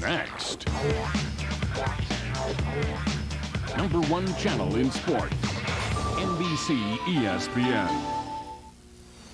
Next. Number one channel in sports. NBC ESPN.